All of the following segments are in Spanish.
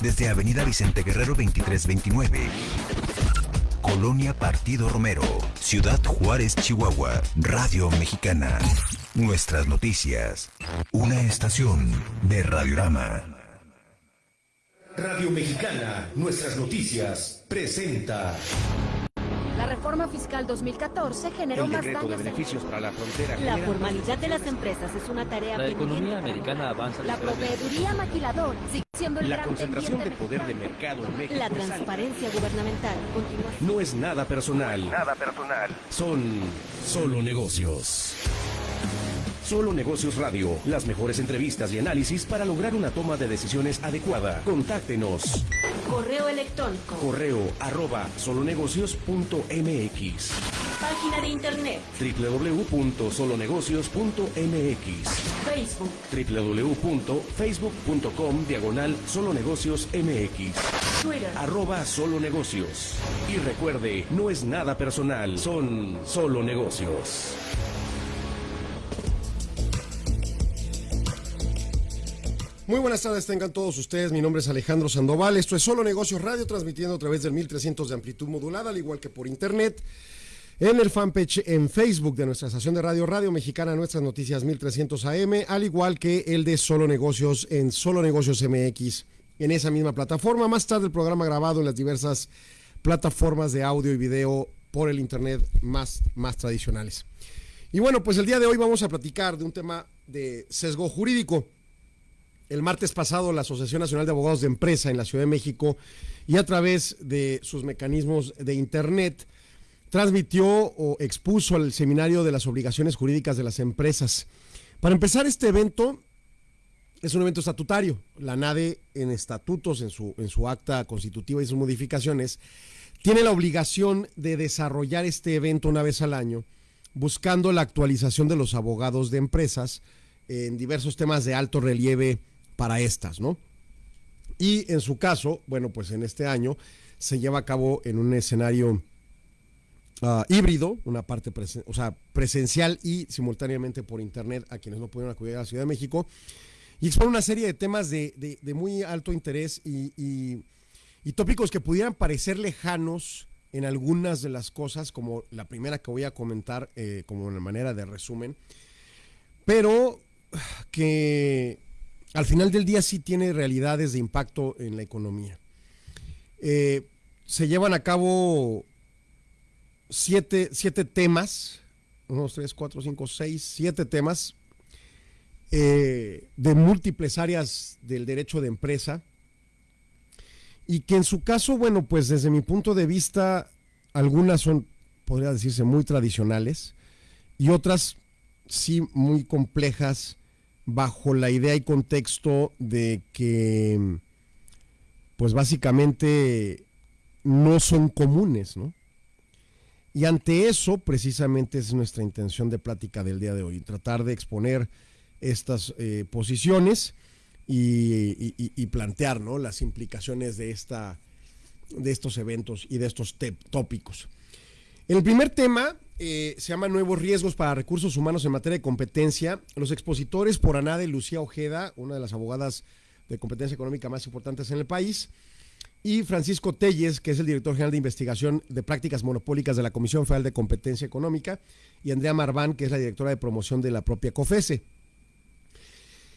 desde Avenida Vicente Guerrero 2329. Colonia Partido Romero, Ciudad Juárez, Chihuahua, Radio Mexicana. Nuestras noticias. Una estación de Radiorama. Radio Mexicana, nuestras noticias, presenta. La reforma fiscal 2014 generó El más decreto de daños. beneficios para la frontera. La formalidad de las empresas es una tarea La economía para americana avanza La proveeduría maquilador sigue siendo el La gran concentración de poder de mercado en México. La transparencia gubernamental continúa. No es nada personal. Nada personal. Son solo negocios. Solo Negocios Radio. Las mejores entrevistas y análisis para lograr una toma de decisiones adecuada. Contáctenos. Correo electrónico. Correo arroba solonegocios.mx Página de internet. www.solonegocios.mx Facebook. www.facebook.com diagonal solonegocios mx Twitter. arroba solo negocios. Y recuerde, no es nada personal, son solo negocios. Muy buenas tardes, tengan todos ustedes. Mi nombre es Alejandro Sandoval. Esto es Solo Negocios Radio, transmitiendo a través del 1300 de amplitud modulada, al igual que por internet. En el fanpage en Facebook de nuestra estación de radio, Radio Mexicana, Nuestras Noticias 1300 AM, al igual que el de Solo Negocios en Solo Negocios MX, en esa misma plataforma. Más tarde el programa grabado en las diversas plataformas de audio y video por el internet más, más tradicionales. Y bueno, pues el día de hoy vamos a platicar de un tema de sesgo jurídico. El martes pasado, la Asociación Nacional de Abogados de Empresa en la Ciudad de México y a través de sus mecanismos de Internet transmitió o expuso el seminario de las obligaciones jurídicas de las empresas. Para empezar, este evento es un evento estatutario. La NADE, en estatutos, en su, en su acta constitutiva y sus modificaciones, tiene la obligación de desarrollar este evento una vez al año, buscando la actualización de los abogados de empresas en diversos temas de alto relieve para estas, ¿no? Y en su caso, bueno, pues en este año se lleva a cabo en un escenario ah, híbrido, una parte presencial y simultáneamente por internet a quienes no pudieron acudir a la Ciudad de México. Y expone una serie de temas de, muy alto interés y, tópicos que pudieran parecer lejanos en algunas de las cosas, como la primera que voy a comentar eh, como una manera de resumen, pero que al final del día sí tiene realidades de impacto en la economía. Eh, se llevan a cabo siete, siete temas, uno, dos, tres, cuatro, cinco, seis, siete temas eh, de múltiples áreas del derecho de empresa y que en su caso, bueno, pues desde mi punto de vista, algunas son, podría decirse, muy tradicionales y otras sí muy complejas bajo la idea y contexto de que, pues básicamente no son comunes, ¿no? Y ante eso, precisamente es nuestra intención de plática del día de hoy, tratar de exponer estas eh, posiciones y, y- plantear ¿no? las implicaciones de, esta, de estos eventos y de estos tópicos. El primer tema eh, se llama Nuevos riesgos para recursos humanos en materia de competencia. Los expositores por Anade Lucía Ojeda, una de las abogadas de competencia económica más importantes en el país, y Francisco Telles, que es el director general de investigación de prácticas monopólicas de la Comisión Federal de Competencia Económica, y Andrea Marván, que es la directora de promoción de la propia COFESE.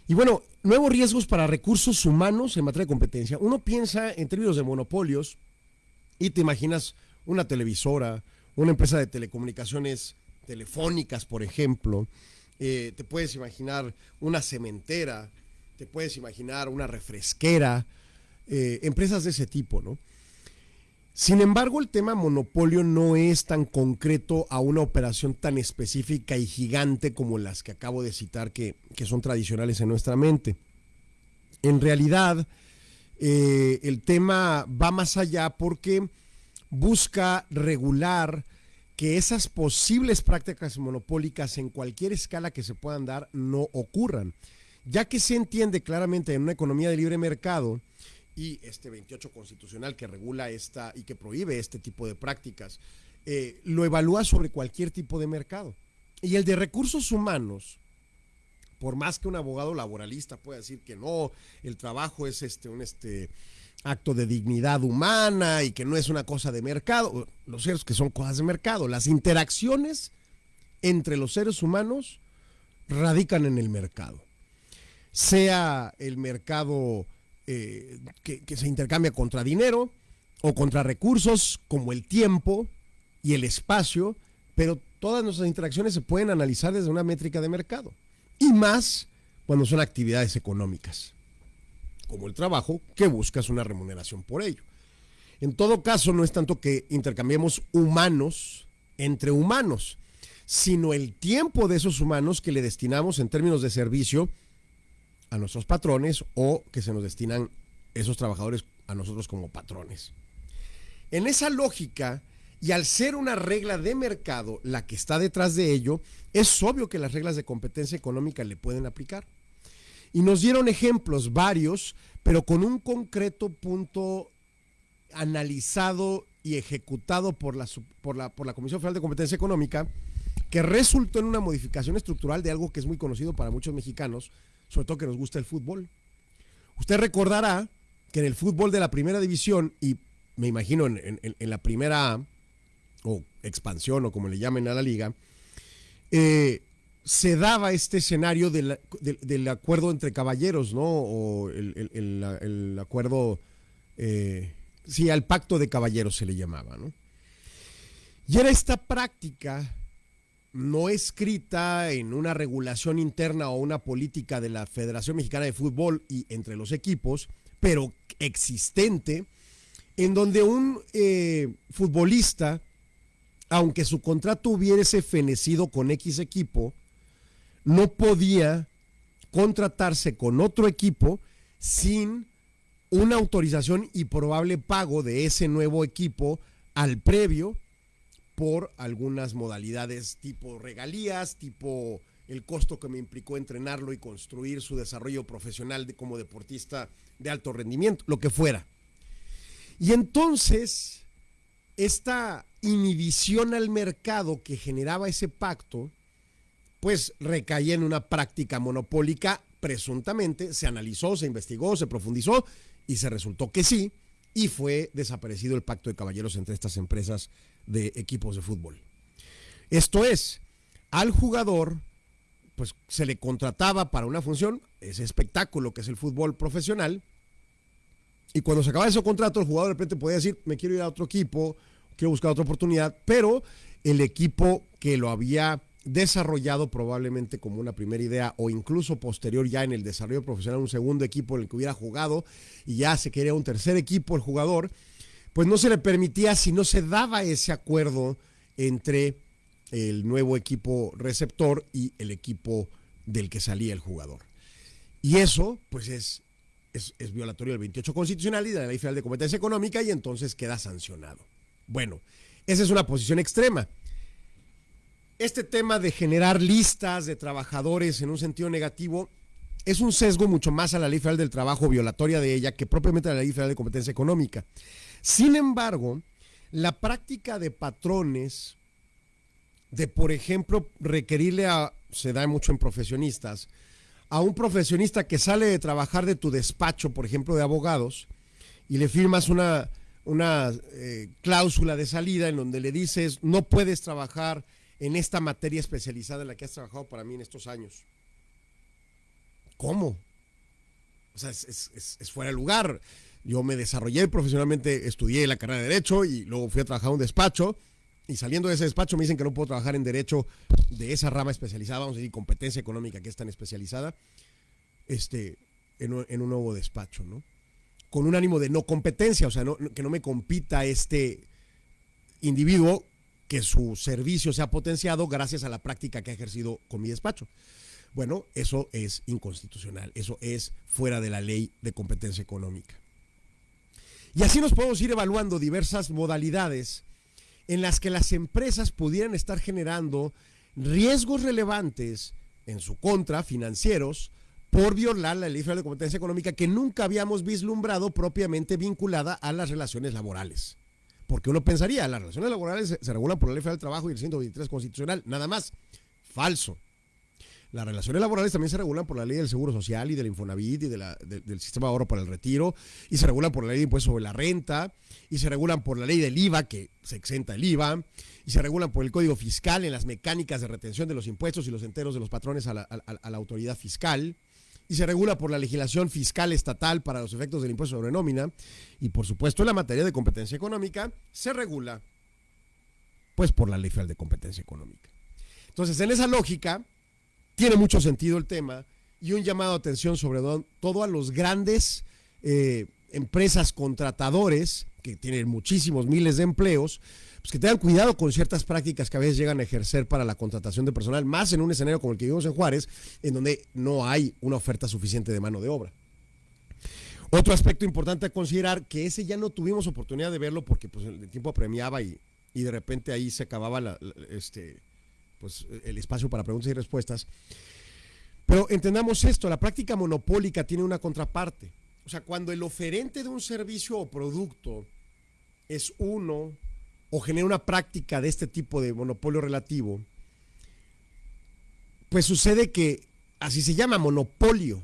Y bueno, nuevos riesgos para recursos humanos en materia de competencia. Uno piensa en términos de monopolios y te imaginas una televisora, una empresa de telecomunicaciones telefónicas, por ejemplo. Eh, te puedes imaginar una cementera, te puedes imaginar una refresquera, eh, empresas de ese tipo, ¿no? Sin embargo, el tema monopolio no es tan concreto a una operación tan específica y gigante como las que acabo de citar que, que son tradicionales en nuestra mente. En realidad, eh, el tema va más allá porque busca regular que esas posibles prácticas monopólicas en cualquier escala que se puedan dar no ocurran, ya que se entiende claramente en una economía de libre mercado y este 28 constitucional que regula esta y que prohíbe este tipo de prácticas, eh, lo evalúa sobre cualquier tipo de mercado. Y el de recursos humanos, por más que un abogado laboralista pueda decir que no, el trabajo es este, un, este, acto de dignidad humana y que no es una cosa de mercado. Lo cierto es que son cosas de mercado. Las interacciones entre los seres humanos radican en el mercado. Sea el mercado eh, que, que se intercambia contra dinero o contra recursos como el tiempo y el espacio, pero todas nuestras interacciones se pueden analizar desde una métrica de mercado. Y más cuando son actividades económicas como el trabajo, que buscas una remuneración por ello. En todo caso, no es tanto que intercambiemos humanos entre humanos, sino el tiempo de esos humanos que le destinamos en términos de servicio a nuestros patrones o que se nos destinan esos trabajadores a nosotros como patrones. En esa lógica, y al ser una regla de mercado la que está detrás de ello, es obvio que las reglas de competencia económica le pueden aplicar. Y nos dieron ejemplos varios, pero con un concreto punto analizado y ejecutado por la, por la, por la Comisión Federal de Competencia Económica, que resultó en una modificación estructural de algo que es muy conocido para muchos mexicanos, sobre todo que nos gusta el fútbol. Usted recordará que en el fútbol de la primera división, y me imagino en, en, la primera o expansión o como le llamen a la liga, eh, se daba este escenario del, del, acuerdo entre caballeros, ¿no? O el, el, el acuerdo, eh, sí, al pacto de caballeros se le llamaba, ¿no? Y era esta práctica no escrita en una regulación interna o una política de la Federación Mexicana de Fútbol y entre los equipos, pero existente, en donde un eh, futbolista, aunque su contrato hubiese fenecido con X equipo, no podía contratarse con otro equipo sin una autorización y probable pago de ese nuevo equipo al previo por algunas modalidades tipo regalías, tipo el costo que me implicó entrenarlo y construir su desarrollo profesional de, como deportista de alto rendimiento, lo que fuera. Y entonces, esta inhibición al mercado que generaba ese pacto, pues recaía en una práctica monopólica presuntamente, se analizó, se investigó, se profundizó y se resultó que sí, y fue desaparecido el pacto de caballeros entre estas empresas de equipos de fútbol. Esto es, al jugador pues se le contrataba para una función, ese espectáculo que es el fútbol profesional, y cuando se acababa ese contrato, el jugador de repente podía decir, me quiero ir a otro equipo, quiero buscar otra oportunidad, pero el equipo que lo había desarrollado probablemente como una primera idea o incluso posterior ya en el desarrollo profesional un segundo equipo en el que hubiera jugado y ya se quería un tercer equipo el jugador, pues no se le permitía si no se daba ese acuerdo entre el nuevo equipo receptor y el equipo del que salía el jugador. Y eso pues es, es, es violatorio del 28 constitucional y de la Ley Federal de Competencia Económica y entonces queda sancionado. Bueno, esa es una posición extrema este tema de generar listas de trabajadores en un sentido negativo es un sesgo mucho más a la Ley Federal del Trabajo, violatoria de ella, que propiamente a la Ley Federal de Competencia Económica. Sin embargo, la práctica de patrones, de por ejemplo requerirle a, se da mucho en profesionistas, a un profesionista que sale de trabajar de tu despacho, por ejemplo, de abogados, y le firmas una, una eh, cláusula de salida en donde le dices, no puedes trabajar en esta materia especializada en la que has trabajado para mí en estos años. ¿Cómo? O sea, es, fuera de lugar. Yo me desarrollé profesionalmente, estudié la carrera de Derecho y luego fui a trabajar a un despacho. Y saliendo de ese despacho me dicen que no puedo trabajar en Derecho de esa rama especializada, vamos a decir, competencia económica que es tan especializada, este, en, un, en un nuevo despacho, ¿no? Con un ánimo de no competencia, o sea, no, que no me compita este individuo que su servicio se ha potenciado gracias a la práctica que ha ejercido con mi despacho. Bueno, eso es inconstitucional, eso es fuera de la ley de competencia económica. Y así nos podemos ir evaluando diversas modalidades en las que las empresas pudieran estar generando riesgos relevantes en su contra, financieros, por violar la ley de competencia económica que nunca habíamos vislumbrado propiamente vinculada a las relaciones laborales. Porque uno pensaría, las relaciones laborales se, regulan por la Ley Federal del Trabajo y el 123 Constitucional, nada más. Falso. Las relaciones laborales también se regulan por la ley del Seguro Social y del Infonavit y de la, de, del sistema de ahorro para el retiro, y se regulan por la ley de impuesto sobre la renta, y se regulan por la ley del IVA, que se exenta el IVA, y se regulan por el Código Fiscal en las mecánicas de retención de los impuestos y los enteros de los patrones a la autoridad fiscal y se regula por la legislación fiscal estatal para los efectos del impuesto sobre nómina y por supuesto en la materia de competencia económica se regula pues por la ley federal de competencia económica. Entonces, en esa lógica tiene mucho sentido el tema y un llamado de atención sobre todo a los grandes eh, empresas contratadores que tienen muchísimos miles de empleos, pues que tengan cuidado con ciertas prácticas que a veces llegan a ejercer para la contratación de personal, más en un escenario como el que vivimos en Juárez, en donde no hay una oferta suficiente de mano de obra. Otro aspecto importante a considerar, que ese ya no tuvimos oportunidad de verlo porque pues, el tiempo apremiaba y, y de repente ahí se acababa este, pues, el espacio para preguntas y respuestas. Pero entendamos esto, la práctica monopólica tiene una contraparte. O sea, cuando el oferente de un servicio o producto es uno o genera una práctica de este tipo de monopolio relativo, pues sucede que así se llama monopolio.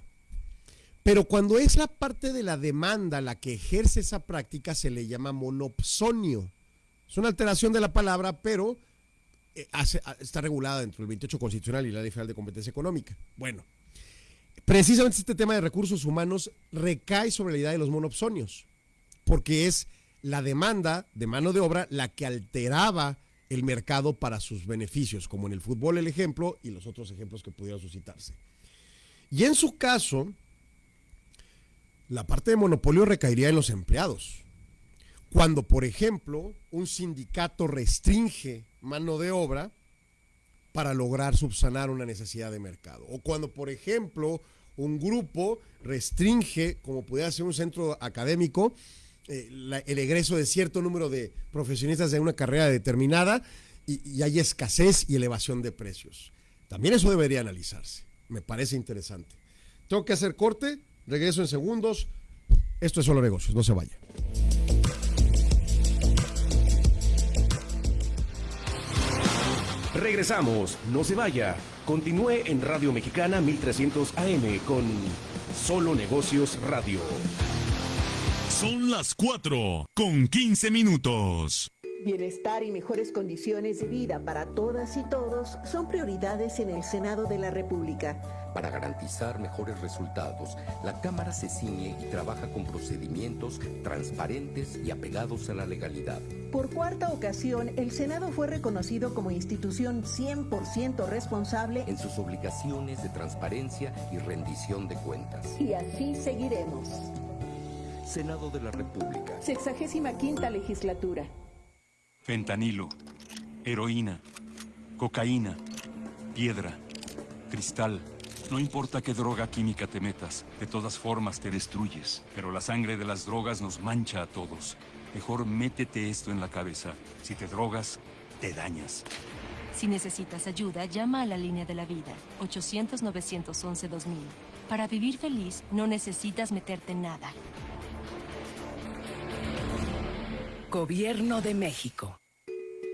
Pero cuando es la parte de la demanda la que ejerce esa práctica, se le llama monopsonio. Es una alteración de la palabra, pero eh, hace, está regulada dentro del 28 constitucional y la Ley Federal de Competencia Económica. Bueno, precisamente este tema de recursos humanos recae sobre la idea de los monopsonios, porque es la demanda de mano de obra la que alteraba el mercado para sus beneficios, como en el fútbol el ejemplo y los otros ejemplos que pudieran suscitarse. Y en su caso, la parte de monopolio recaería en los empleados. Cuando, por ejemplo, un sindicato restringe mano de obra para lograr subsanar una necesidad de mercado. O cuando, por ejemplo, un grupo restringe, como pudiera ser un centro académico, eh, el egreso de cierto número de profesionistas de una carrera determinada y, y hay escasez y elevación de precios. También eso debería analizarse. Me parece interesante. Tengo que hacer corte, regreso en segundos. Esto es solo negocios, no se vaya. Regresamos, no se vaya. Continúe en Radio Mexicana 1300 AM con Solo Negocios Radio. Son las 4 con 15 minutos. Bienestar y mejores condiciones de vida para todas y todos son prioridades en el Senado de la República. Para garantizar mejores resultados, la Cámara se ciñe y trabaja con procedimientos transparentes y apegados a la legalidad. Por cuarta ocasión, el Senado fue reconocido como institución 100% responsable en sus obligaciones de transparencia y rendición de cuentas. Y así seguiremos. Senado de la República. Sexagésima quinta legislatura. Fentanilo, heroína, cocaína, piedra, cristal. No importa qué droga química te metas, de todas formas te destruyes. Pero la sangre de las drogas nos mancha a todos. Mejor métete esto en la cabeza. Si te drogas, te dañas. Si necesitas ayuda, llama a la línea de la vida, 800-911-2000. Para vivir feliz, no necesitas meterte en nada. Gobierno de México.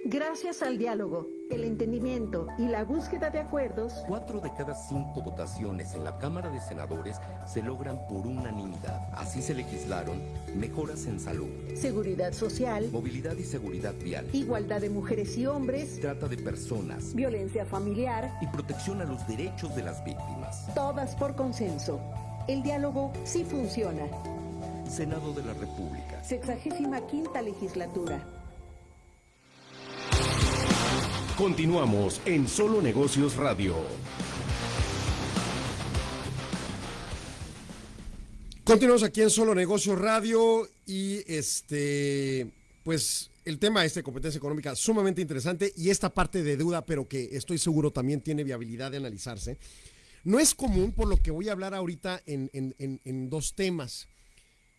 Gracias al diálogo, el entendimiento y la búsqueda de acuerdos, cuatro de cada cinco votaciones en la Cámara de Senadores se logran por unanimidad. Así se legislaron mejoras en salud, seguridad social, movilidad y seguridad vial, igualdad de mujeres y hombres, trata de personas, violencia familiar y protección a los derechos de las víctimas. Todas por consenso. El diálogo sí funciona. Senado de la República. Sexagésima quinta legislatura. Continuamos en Solo Negocios Radio. Continuamos aquí en Solo Negocios Radio y este, pues el tema este de competencia económica sumamente interesante y esta parte de duda, pero que estoy seguro también tiene viabilidad de analizarse. No es común, por lo que voy a hablar ahorita en, en, en, en dos temas.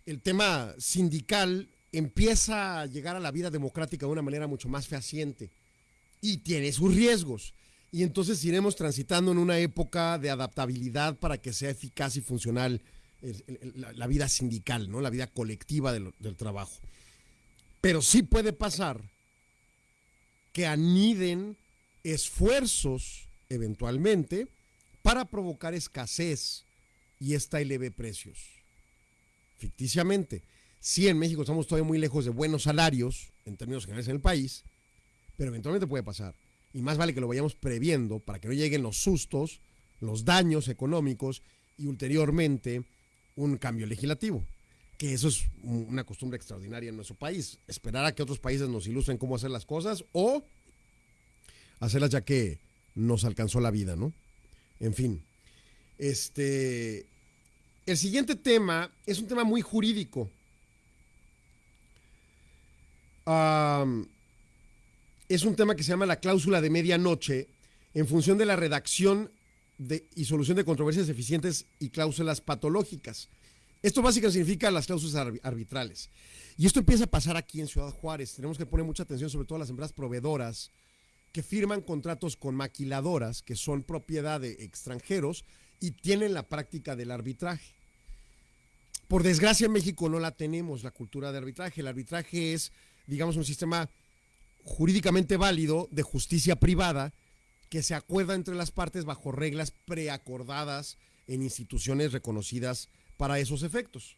El tema sindical empieza a llegar a la vida democrática de una manera mucho más fehaciente y tiene sus riesgos. Y entonces iremos transitando en una época de adaptabilidad para que sea eficaz y funcional la, vida sindical, ¿no? la vida colectiva del, del trabajo. Pero sí puede pasar que aniden esfuerzos, eventualmente, para provocar escasez y esta eleve precios. Ficticiamente, sí en México estamos todavía muy lejos de buenos salarios en términos generales en el país, pero eventualmente puede pasar. Y más vale que lo vayamos previendo para que no lleguen los sustos, los daños económicos y ulteriormente un cambio legislativo. Que eso es una costumbre extraordinaria en nuestro país. Esperar a que otros países nos ilustren cómo hacer las cosas o hacerlas ya que nos alcanzó la vida, ¿no? En fin. Este. El siguiente tema es un tema muy jurídico. es un tema que se llama la cláusula de medianoche en función de la redacción de, y solución de controversias eficientes y cláusulas patológicas. Esto básicamente significa las cláusulas arbitrales. Y esto empieza a pasar aquí en Ciudad Juárez. Tenemos que poner mucha atención sobre todo a las empresas proveedoras que firman contratos con maquiladoras que son propiedad de extranjeros y tienen la práctica del arbitraje. Por desgracia en México no la tenemos, la cultura de arbitraje. El arbitraje es, digamos, un sistema jurídicamente válido de justicia privada que se acuerda entre las partes bajo reglas preacordadas en instituciones reconocidas para esos efectos.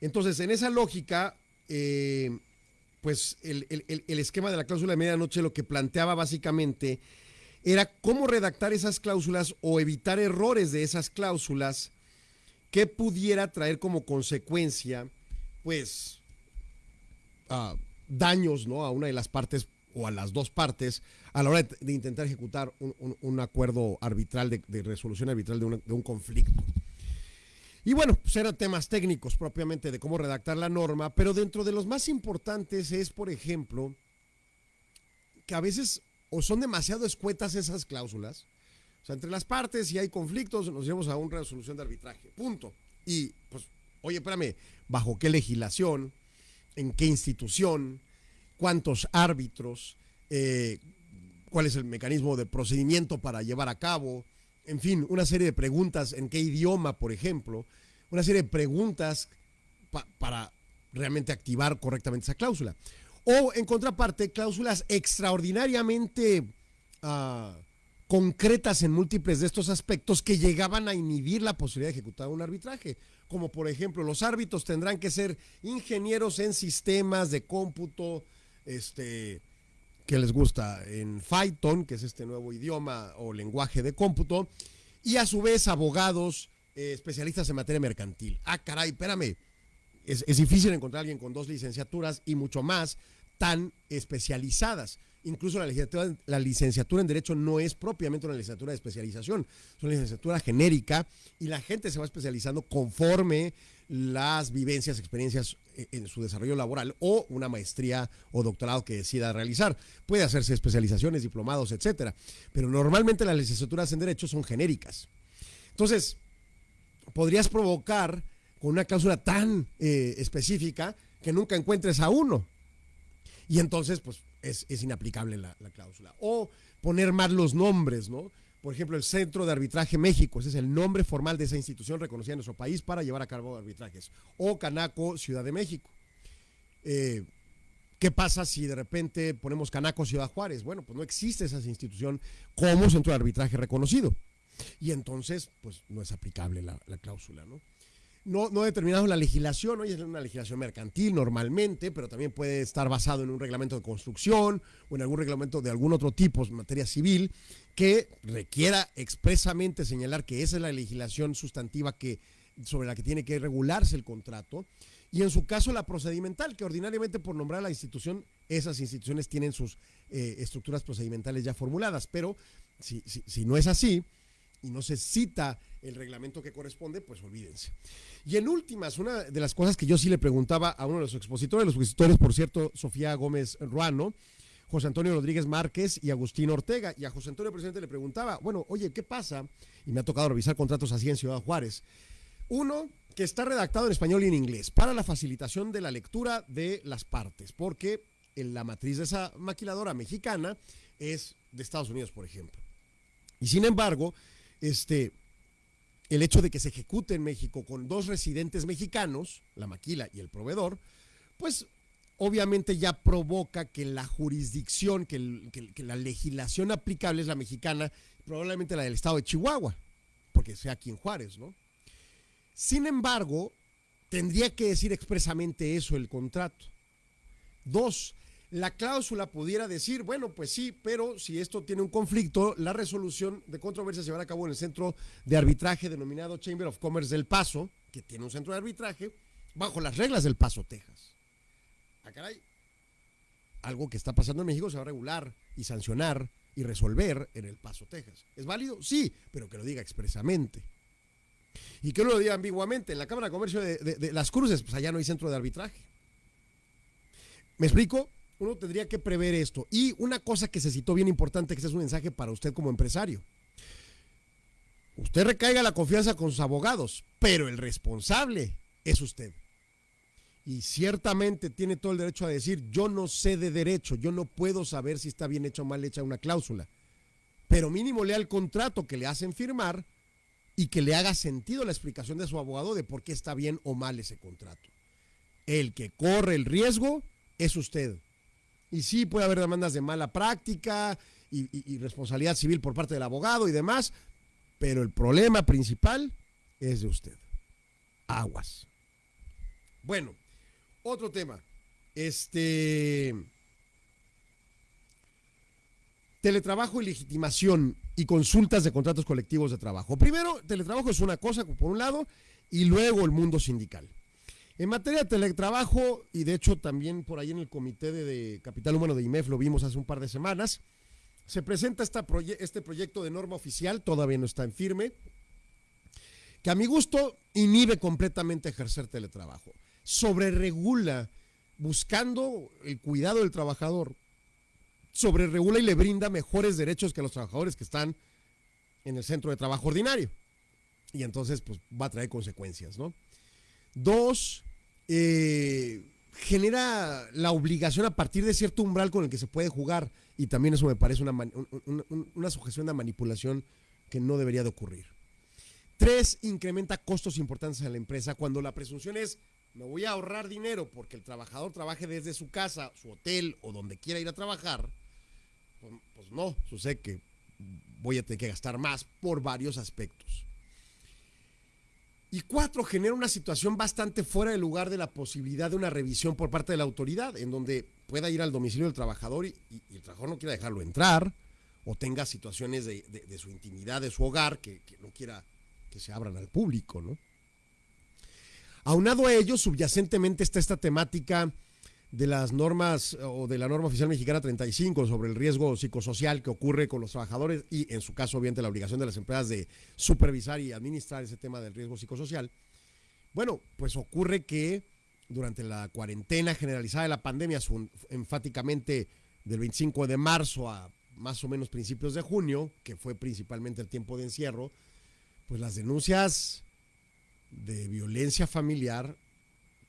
Entonces, en esa lógica, eh, pues el, esquema de la cláusula de medianoche lo que planteaba básicamente era cómo redactar esas cláusulas o evitar errores de esas cláusulas que pudiera traer como consecuencia, pues, daños ¿no? a una de las partes o a las dos partes a la hora de, intentar ejecutar un, acuerdo arbitral, de, resolución arbitral de, de un conflicto. Y bueno, pues eran temas técnicos propiamente de cómo redactar la norma, pero dentro de los más importantes es, por ejemplo, que a veces o son demasiado escuetas esas cláusulas, o sea, entre las partes, si hay conflictos, nos llevamos a una resolución de arbitraje, punto. Y pues, oye, espérame, ¿bajo qué legislación? ¿En qué institución? ¿Cuántos árbitros? Eh, ¿Cuál es el mecanismo de procedimiento para llevar a cabo? en fin, una serie de preguntas, en qué idioma, por ejemplo, una serie de preguntas para realmente activar correctamente esa cláusula. O, en contraparte, cláusulas extraordinariamente ah, concretas en múltiples de estos aspectos que llegaban a inhibir la posibilidad de ejecutar un arbitraje. Como, por ejemplo, los árbitros tendrán que ser ingenieros en sistemas de cómputo, este, que les gusta en Python, que es este nuevo idioma o lenguaje de cómputo, y a su vez abogados eh, especialistas en materia mercantil. Ah, caray, espérame. Es, es difícil encontrar a alguien con dos licenciaturas y mucho más tan especializadas. Incluso la licenciatura, la licenciatura en Derecho no es propiamente una licenciatura de especialización, es una licenciatura genérica y la gente se va especializando conforme las vivencias, experiencias en su desarrollo laboral o una maestría o doctorado que decida realizar. Puede hacerse especializaciones, diplomados, etcétera, pero normalmente las licenciaturas en Derecho son genéricas. Entonces, podrías provocar con una cláusula tan eh, específica que nunca encuentres a uno. Y entonces, pues, es, inaplicable la, la, cláusula. O poner mal los nombres, ¿no? por ejemplo, el Centro de Arbitraje México, ese es el nombre formal de esa institución reconocida en nuestro país para llevar a cabo arbitrajes, o Canaco Ciudad de México. Eh, ¿Qué pasa si de repente ponemos Canaco Ciudad Juárez? Bueno, pues no existe esa institución como centro de arbitraje reconocido. Y entonces, pues no es aplicable la cláusula, ¿no? No, no determinado la legislación, hoy es una legislación mercantil normalmente, pero también puede estar basado en un reglamento de construcción o en algún reglamento de algún otro tipo en materia civil que requiera expresamente señalar que esa es la legislación sustantiva que, sobre la que tiene que regularse el contrato. Y en su caso la procedimental, que ordinariamente por nombrar a la institución, esas instituciones tienen sus eh, estructuras procedimentales ya formuladas, pero si, si no es así y no se cita el reglamento que corresponde, pues olvídense. Y en últimas, una de las cosas que yo sí le preguntaba a uno de los expositores, los expositores, por cierto, Sofía Gómez Ruano, José Antonio Rodríguez Márquez y Agustín Ortega. Y a José Antonio Presidente le preguntaba, bueno, oye, ¿qué pasa? Y me ha tocado revisar contratos así en Ciudad Juárez. Uno, que está redactado en español y en inglés, para la facilitación de la lectura de las partes, porque la matriz de esa maquiladora mexicana es de Estados Unidos, por ejemplo. Y sin embargo, este, el hecho de que se ejecute en México con dos residentes mexicanos, la maquila y el proveedor, pues obviamente ya provoca que la jurisdicción, que, la legislación aplicable es la mexicana probablemente la del estado de Chihuahua, porque sea aquí en Juárez, ¿no? Sin embargo, tendría que decir expresamente eso el contrato. Dos, la cláusula pudiera decir, bueno, pues sí, pero si esto tiene un conflicto, la resolución de controversia se llevará a cabo en el centro de arbitraje denominado Chamber of Commerce del Paso, que tiene un centro de arbitraje, bajo las reglas del Paso, Texas. Ah, caray. Algo que está pasando en México se va a regular y sancionar y resolver en el Paso, Texas. ¿Es válido? Sí, pero que lo diga expresamente. Y que lo diga ambiguamente. En la Cámara de Comercio de Las Cruces, pues allá no hay centro de arbitraje. ¿Me explico? Uno tendría que prever esto. Y una cosa que se citó bien importante, que este es un mensaje para usted como empresario. Usted recaiga la confianza con sus abogados, pero el responsable es usted. Y ciertamente tiene todo el derecho a decir, yo no sé de derecho, yo no puedo saber si está bien hecha o mal hecha una cláusula. Pero mínimo lea el contrato que le hacen firmar y que le haga sentido la explicación de su abogado de por qué está bien o mal ese contrato. El que corre el riesgo es usted. Y sí puede haber demandas de mala práctica y, responsabilidad civil por parte del abogado y demás, pero el problema principal es de usted. Aguas. Bueno, otro tema. Este. Teletrabajo y legitimación y consultas de contratos colectivos de trabajo. Primero, teletrabajo es una cosa, por un lado, y luego el mundo sindical. En materia de teletrabajo, y de hecho también por ahí en el comité de, Capital Humano de IMEF lo vimos hace un par de semanas, se presenta este proyecto de norma oficial, todavía no está en firme, que a mi gusto inhibe completamente ejercer teletrabajo, sobreregula, buscando el cuidado del trabajador, sobreregula y le brinda mejores derechos que a los trabajadores que están en el centro de trabajo ordinario. Y entonces, pues va a traer consecuencias, ¿no? Dos, eh, genera la obligación a partir de cierto umbral con el que se puede jugar. Y también eso me parece una, una, sujeción de manipulación que no debería de ocurrir. Tres, incrementa costos importantes a la empresa cuando la presunción es, me voy a ahorrar dinero porque el trabajador trabaje desde su casa, su hotel o donde quiera ir a trabajar. Pues, pues no, sucede que voy a tener que gastar más por varios aspectos. Y cuatro, genera una situación bastante fuera de lugar de la posibilidad de una revisión por parte de la autoridad, en donde pueda ir al domicilio del trabajador y, el trabajador no quiera dejarlo entrar, o tenga situaciones de, su intimidad, de su hogar, que, que, no quiera que se abran al público, ¿no? Aunado a ello, subyacentemente está esta temática de las normas o de la norma oficial mexicana 35 sobre el riesgo psicosocial que ocurre con los trabajadores y en su caso obviamente la obligación de las empresas de supervisar y administrar ese tema del riesgo psicosocial. Bueno, pues ocurre que durante la cuarentena generalizada de la pandemia, enfáticamente del 25 de marzo a más o menos principios de junio, que fue principalmente el tiempo de encierro, pues las denuncias de violencia familiar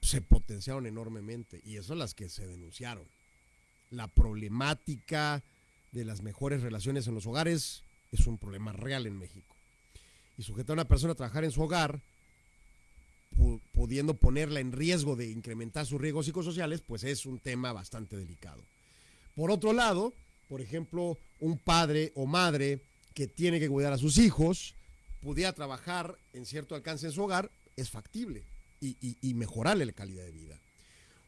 se potenciaron enormemente y eso las que se denunciaron. La problemática de las mejores relaciones en los hogares es un problema real en México. Y sujetar a una persona a trabajar en su hogar, pudiendo ponerla en riesgo de incrementar sus riesgos psicosociales, pues es un tema bastante delicado. Por otro lado, por ejemplo, un padre o madre que tiene que cuidar a sus hijos, pudiera trabajar en cierto alcance en su hogar, es factible y, mejorarle la calidad de vida.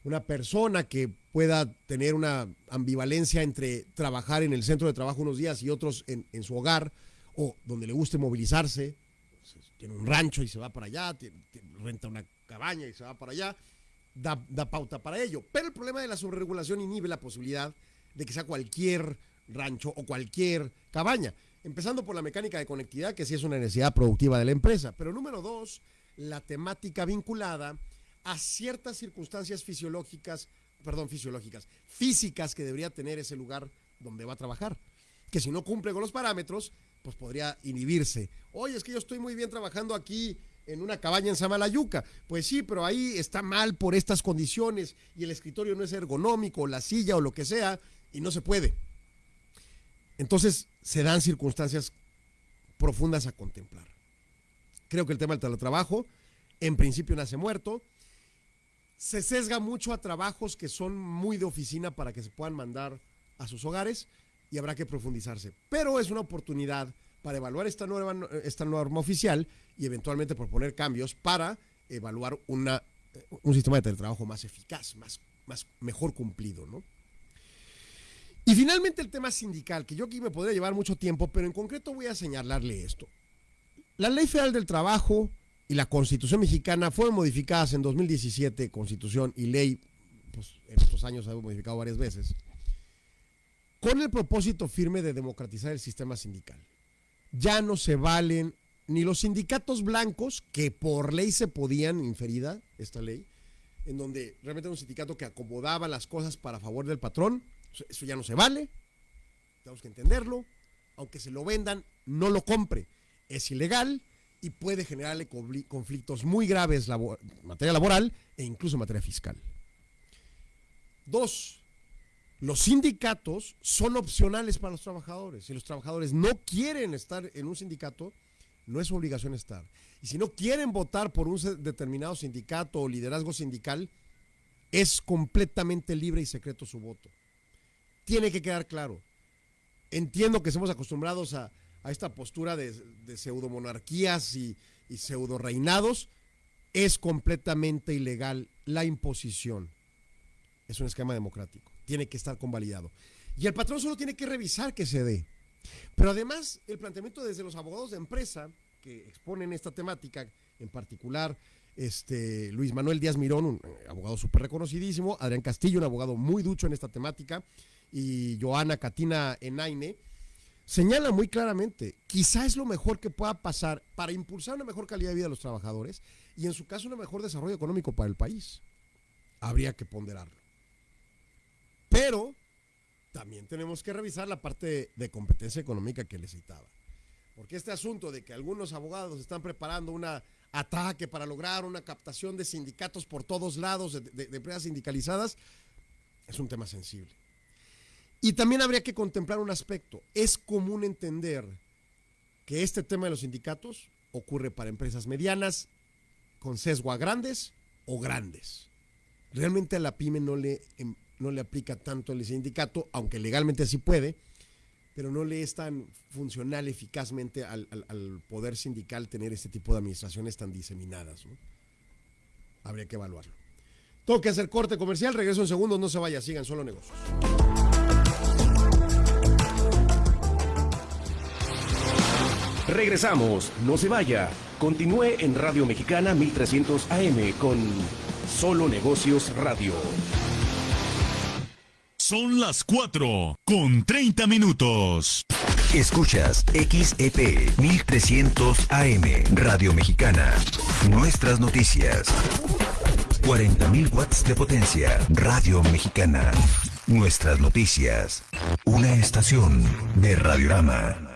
Una persona que pueda tener una ambivalencia entre trabajar en el centro de trabajo unos días y otros en, su hogar, o donde le guste movilizarse, tiene un rancho y se va para allá, renta una cabaña y se va para allá, da, da, pauta para ello. Pero el problema de la sobreregulación inhibe la posibilidad de que sea cualquier rancho o cualquier cabaña. Empezando por la mecánica de conectividad, que sí es una necesidad productiva de la empresa. Pero número dos, la temática vinculada a ciertas circunstancias fisiológicas, perdón, fisiológicas, físicas que debería tener ese lugar donde va a trabajar. Que si no cumple con los parámetros, pues podría inhibirse. Oye, es que yo estoy muy bien trabajando aquí en una cabaña en Samalayuca. Pues sí, pero ahí está mal por estas condiciones y el escritorio no es ergonómico, la silla o lo que sea, y no se puede. Entonces se dan circunstancias profundas a contemplar. Creo que el tema del teletrabajo, en principio nace muerto. Se sesga mucho a trabajos que son muy de oficina para que se puedan mandar a sus hogares y habrá que profundizarse. Pero es una oportunidad para evaluar esta nueva, esta norma oficial y eventualmente proponer cambios para evaluar una, un sistema de teletrabajo más eficaz, más, más mejor cumplido, ¿no? Y finalmente el tema sindical, que yo aquí me podría llevar mucho tiempo, pero en concreto voy a señalarle esto. La Ley Federal del Trabajo y la Constitución mexicana fueron modificadas en 2017, Constitución y ley, pues en estos años se ha modificado varias veces, con el propósito firme de democratizar el sistema sindical. Ya no se valen ni los sindicatos blancos, que por ley se podían, inferida esta ley, en donde realmente era un sindicato que acomodaba las cosas para favor del patrón, eso ya no se vale, tenemos que entenderlo, aunque se lo vendan, no lo compre, es ilegal y puede generarle conflictos muy graves en materia laboral e incluso en materia fiscal. Dos, los sindicatos son opcionales para los trabajadores. Si los trabajadores no quieren estar en un sindicato, no es su obligación estar. Y si no quieren votar por un determinado sindicato o liderazgo sindical, es completamente libre y secreto su voto. Tiene que quedar claro. Entiendo que somos acostumbrados a, esta postura de, pseudomonarquías y, y pseudo reinados. Es completamente ilegal la imposición. Es un esquema democrático tiene que estar convalidado. Y el patrón solo tiene que revisar que se dé. Pero además, el planteamiento desde los abogados de empresa que exponen esta temática, en particular este, Luis Manuel Díaz Mirón, un eh, abogado súper reconocidísimo, Adrián Castillo, un abogado muy ducho en esta temática, y Joana Catina Enaine, señala muy claramente, quizá es lo mejor que pueda pasar para impulsar una mejor calidad de vida de los trabajadores y en su caso un mejor desarrollo económico para el país. Habría que ponderarlo. Pero también tenemos que revisar la parte de competencia económica que les citaba. Porque este asunto de que algunos abogados están preparando un ataque para lograr una captación de sindicatos por todos lados, de, empresas sindicalizadas, es un tema sensible. Y también habría que contemplar un aspecto. Es común entender que este tema de los sindicatos ocurre para empresas medianas, con sesgo a grandes o grandes. Realmente a la pyme no le em, no le aplica tanto el sindicato, aunque legalmente sí puede, pero no le es tan funcional eficazmente al, poder sindical tener este tipo de administraciones tan diseminadas. Habría que evaluarlo. Tengo que hacer corte comercial, regreso en segundos, no se vaya, sigan solo negocios. Regresamos, no se vaya. Continúe en Radio Mexicana 1300 AM con Solo Negocios Radio. Son las 4 con 30 minutos. Escuchas XEP 1300 AM Radio Mexicana. Nuestras noticias. 40.000 watts de potencia. Radio Mexicana. Nuestras noticias. Una estación de Radiorama.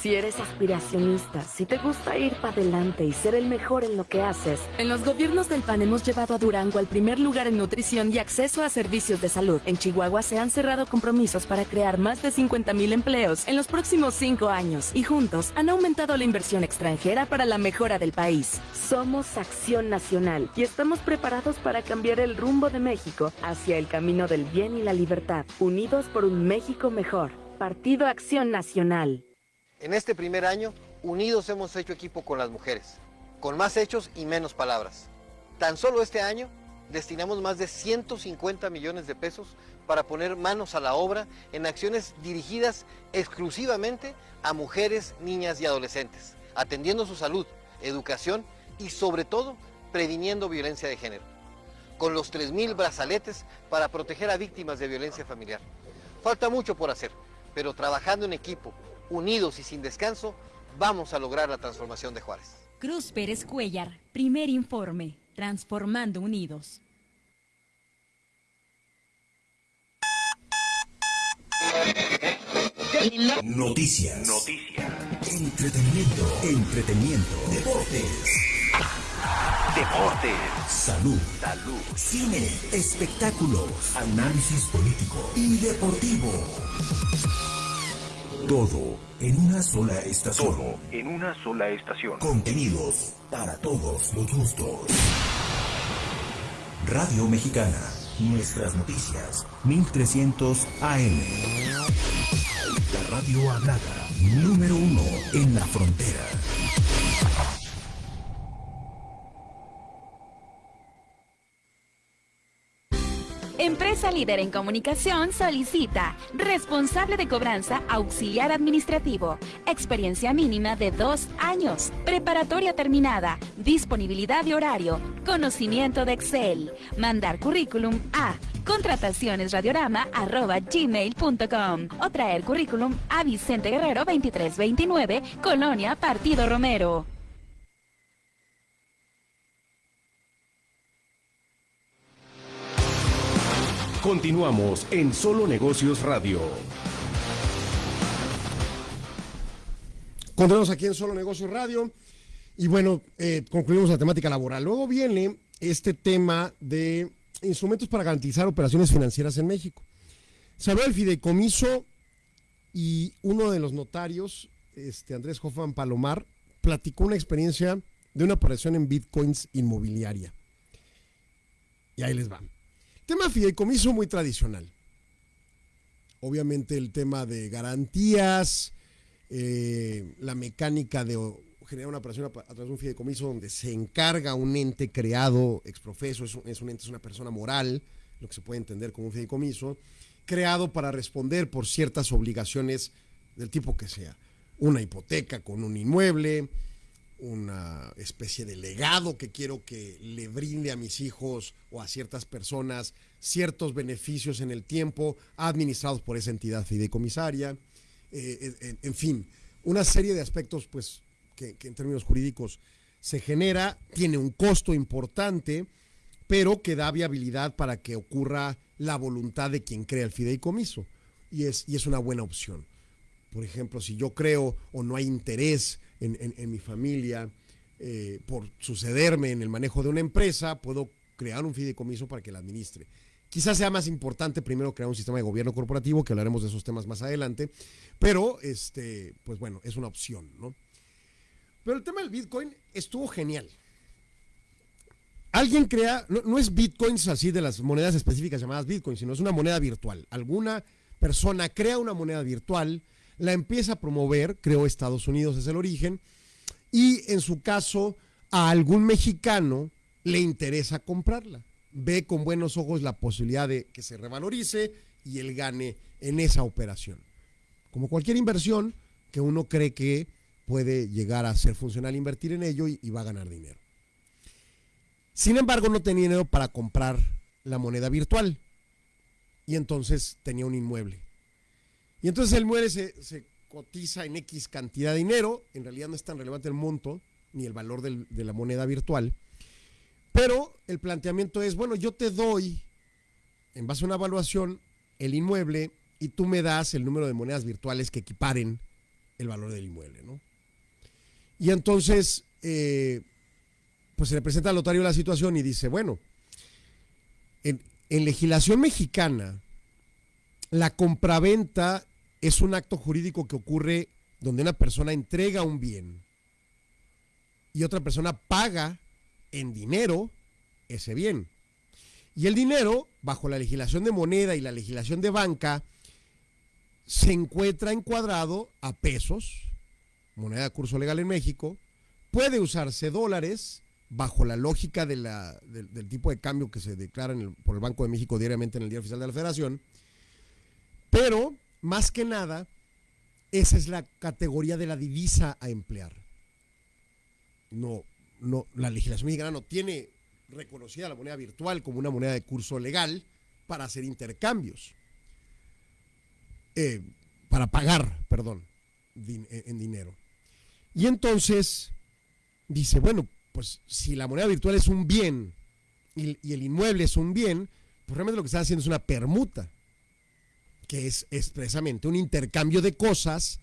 Si eres aspiracionista, si te gusta ir para adelante y ser el mejor en lo que haces. En los gobiernos del PAN hemos llevado a Durango al primer lugar en nutrición y acceso a servicios de salud. En Chihuahua se han cerrado compromisos para crear más de 50 mil empleos en los próximos cinco años y juntos han aumentado la inversión extranjera para la mejora del país. Somos Acción Nacional y estamos preparados para cambiar el rumbo de México hacia el camino del bien y la libertad. Unidos por un México mejor. Partido Acción Nacional. En este primer año, unidos hemos hecho equipo con las mujeres, con más hechos y menos palabras. Tan solo este año destinamos más de 150 millones de pesos para poner manos a la obra en acciones dirigidas exclusivamente a mujeres, niñas y adolescentes, atendiendo su salud, educación y sobre todo previniendo violencia de género. Con los 3.000 brazaletes para proteger a víctimas de violencia familiar. Falta mucho por hacer, pero trabajando en equipo, unidos y sin descanso, vamos a lograr la transformación de Juárez. Cruz Pérez Cuellar, primer informe, Transformando Unidos. Noticias. Noticias. Entretenimiento. Entretenimiento. Deportes. Deportes. Salud. Salud. Cine. Espectáculos. Análisis político y deportivo. Todo en una sola estación. Todo en una sola estación. Contenidos para todos los gustos. Radio Mexicana. Nuestras noticias, 1300 AM. La radio hablada, número uno en la frontera. Empresa líder en comunicación solicita responsable de cobranza auxiliar administrativo, experiencia mínima de dos años, preparatoria terminada, disponibilidad de horario, conocimiento de Excel, mandar currículum a contratacionesradiorama.gmail.com o traer currículum a Vicente Guerrero 2329, Colonia Partido Romero. Continuamos en Solo Negocios Radio. Continuamos aquí en Solo Negocios Radio. Y bueno, eh, concluimos la temática laboral. Luego viene este tema de instrumentos para garantizar operaciones financieras en México. Se habló del fideicomiso y uno de los notarios, este Andrés Hoffman Palomar, platicó una experiencia de una operación en bitcoins inmobiliaria. Y ahí les va. Tema fideicomiso muy tradicional. Obviamente el tema de garantías, eh, la mecánica de generar una operación a, través de un fideicomiso donde se encarga un ente creado, exprofeso, es un, es un ente, es una persona moral, lo que se puede entender como un fideicomiso, creado para responder por ciertas obligaciones del tipo que sea. Una hipoteca con un inmueble, una especie de legado que quiero que le brinde a mis hijos o a ciertas personas ciertos beneficios en el tiempo administrados por esa entidad fideicomisaria, eh, en, en, fin, una serie de aspectos pues que, que en términos jurídicos se genera, tiene un costo importante, pero que da viabilidad para que ocurra la voluntad de quien crea el fideicomiso y es, y es una buena opción. Por ejemplo, si yo creo o no hay interés en, mi familia eh, por sucederme en el manejo de una empresa, puedo crear un fideicomiso para que la administre. Quizás sea más importante primero crear un sistema de gobierno corporativo, que hablaremos de esos temas más adelante, pero este, pues bueno, es una opción, ¿no? Pero el tema del Bitcoin estuvo genial. Alguien crea, no, no es Bitcoins así de las monedas específicas llamadas Bitcoin, sino es una moneda virtual. Alguna persona crea una moneda virtual, la empieza a promover, creó Estados Unidos, es el origen, y en su caso a algún mexicano le interesa comprarla. Ve con buenos ojos la posibilidad de que se revalorice y él gane en esa operación. Como cualquier inversión que uno cree que puede llegar a ser funcional invertir en ello y, y va a ganar dinero. Sin embargo, no tenía dinero para comprar la moneda virtual y entonces tenía un inmueble. Y entonces el inmueble se, cotiza en X cantidad de dinero, en realidad no es tan relevante el monto ni el valor de la moneda virtual, pero el planteamiento es, bueno, yo te doy, en base a una evaluación, el inmueble y tú me das el número de monedas virtuales que equiparen el valor del inmueble, ¿no? Y entonces, eh, pues se le presenta al notario la situación y dice, bueno, en, en legislación mexicana, la compraventa es un acto jurídico que ocurre donde una persona entrega un bien y otra persona paga en dinero ese bien. Y el dinero, bajo la legislación de moneda y la legislación de banca, se encuentra encuadrado a pesos, moneda de curso legal en México, puede usarse dólares bajo la lógica del, tipo de cambio que se declara por el Banco de México diariamente en el Día Oficial de la Federación, pero más que nada, esa es la categoría de la divisa a emplear. No, no, la legislación mexicana no tiene reconocida la moneda virtual como una moneda de curso legal para hacer intercambios. Eh, para pagar, perdón, din en dinero. Y entonces dice, bueno, pues si la moneda virtual es un bien y, y el inmueble es un bien, pues realmente lo que está haciendo es una permuta que es expresamente un intercambio de cosas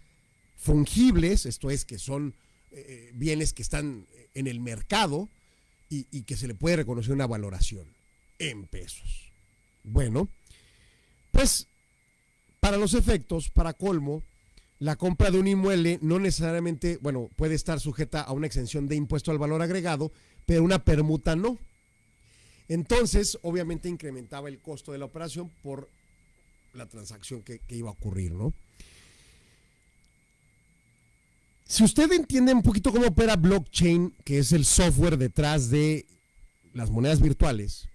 fungibles, esto es, que son eh, bienes que están en el mercado y, y, que se le puede reconocer una valoración en pesos. Bueno, pues para los efectos, para colmo, la compra de un inmueble no necesariamente, bueno, puede estar sujeta a una exención de impuesto al valor agregado, pero una permuta no. Entonces, obviamente incrementaba el costo de la operación por la transacción que, iba a ocurrir, ¿no? Si usted entiende un poquito cómo opera blockchain, que es el software detrás de las monedas virtuales,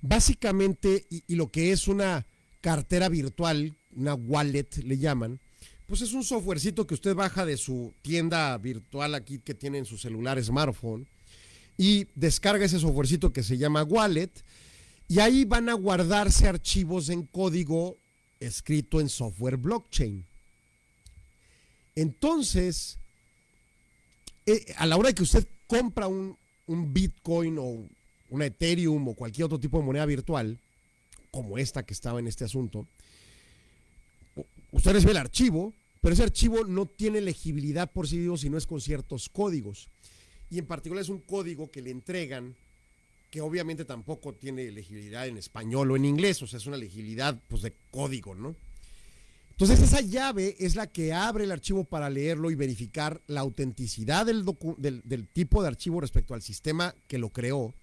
básicamente, y, y, lo que es una cartera virtual, una wallet le llaman, pues es un softwarecito que usted baja de su tienda virtual aquí que tiene en su celular smartphone y descarga ese softwarecito que se llama wallet y ahí van a guardarse archivos en código escrito en software blockchain. Entonces, eh, a la hora que usted compra un, un, Bitcoin o una Ethereum o cualquier otro tipo de moneda virtual, como esta que estaba en este asunto, usted recibe el archivo, pero ese archivo no tiene legibilidad por sí mismo si no es con ciertos códigos. Y en particular es un código que le entregan que obviamente tampoco tiene legibilidad en español o en inglés, o sea, es una legibilidad pues de código, ¿no? Entonces esa llave es la que abre el archivo para leerlo y verificar la autenticidad del, tipo de archivo respecto al sistema que lo creó.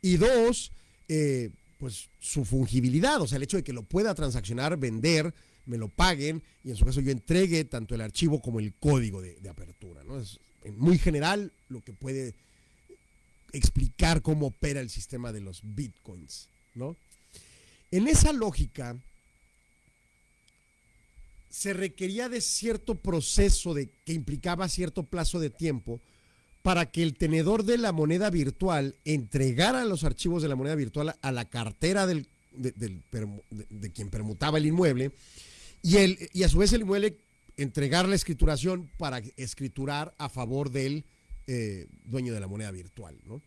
Y dos, eh, pues su fungibilidad, o sea, el hecho de que lo pueda transaccionar, vender, me lo paguen y en su caso yo entregue tanto el archivo como el código de apertura. ¿no? Es muy general lo que puede explicar cómo opera el sistema de los bitcoins. ¿no? En esa lógica se requería de cierto proceso de, que implicaba cierto plazo de tiempo para que el tenedor de la moneda virtual entregara los archivos de la moneda virtual a la cartera del, de, quien permutaba el inmueble y, y a su vez el inmueble entregar la escrituración para escriturar a favor del eh, dueño de la moneda virtual. ¿no?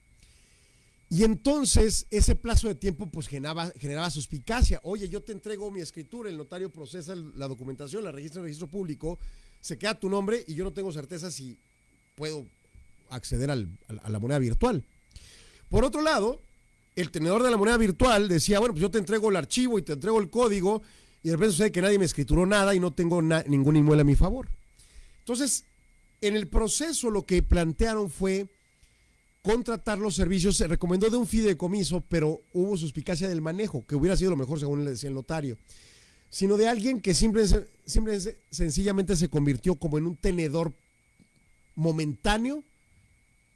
Y entonces ese plazo de tiempo pues generaba, generaba suspicacia. Oye, yo te entrego mi escritura, el notario procesa la documentación, la registra en el registro público, se queda tu nombre y yo no tengo certeza si puedo acceder al, a la moneda virtual. Por otro lado, el tenedor de la moneda virtual decía, bueno, pues yo te entrego el archivo y te entrego el código y de repente sucede que nadie me escrituró nada y no tengo ningún inmueble a mi favor. Entonces, en el proceso lo que plantearon fue contratar los servicios, se recomendó de un fideicomiso, pero hubo suspicacia del manejo, que hubiera sido lo mejor según le decía el notario, sino de alguien que simple, simple, sencillamente se convirtió como en un tenedor momentáneo